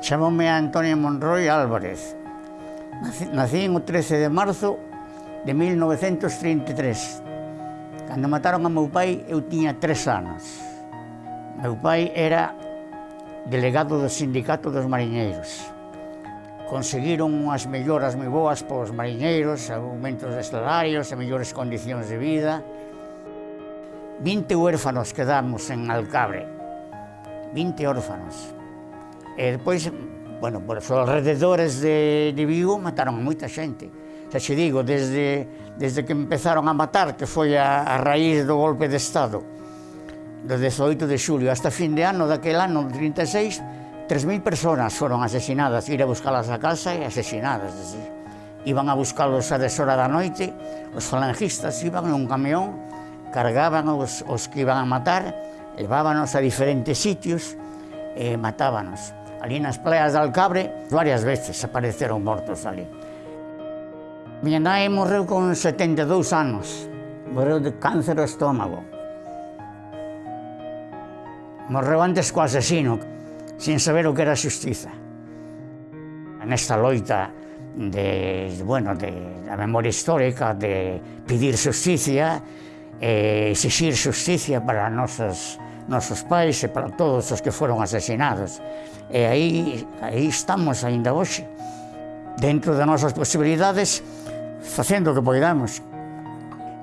Chamome Antonio Monroy Álvarez. Nací en o 13 de marzo de 1933. Cando mataron a meu pai, eu tiña tres anos. Meu pai era delegado do Sindicato dos Mariñeiros. Conseguiron unhas melloras moi boas para os mariñeiros, aumentos de salarios e mellores condicións de vida. 20 huérfanos quedamos en Alcabre. 20 órfanos. E despois, bueno, por os alrededores de, de Vigo mataron a moita xente. Xa xe digo, desde, desde que empezaron a matar, que foi a, a raíz do golpe de Estado, do 18 de xulio, hasta fin de ano daquel ano 36, 3.000 personas foron asesinadas, ir a buscalas a casa e asesinadas. Decir, iban a buscalos a deshora da noite, os falangistas iban nun camión, cargaban os, os que iban a matar, levábanos a diferentes sitios e matábanos. Ali nas playas de Alcabre, varias veces apareceron mortos ali. Miña nai morreu con 72 anos. Morreu de cáncer ao estómago. Morreu antes co asesino, sin saber o que era xustiza. Nesta loita de, bueno, de da memoria histórica, de pedir xustiza, eh, exixir xustiza para nosas nosos pais e para todos os que foron asesinados. E aí, aí estamos aínda hoxe, dentro das nosas posibilidades, facendo o que poidamos.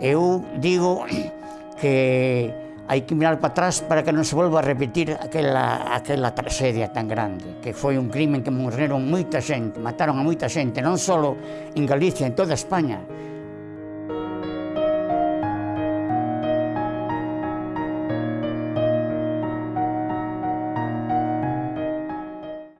Eu digo que hai que mirar para atrás para que non se volva a repetir aquela, aquela tragedia tan grande, que foi un crimen que morreron moita xente, mataron a moita xente, non só en Galicia, en toda España,